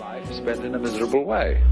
Life spent in a miserable way.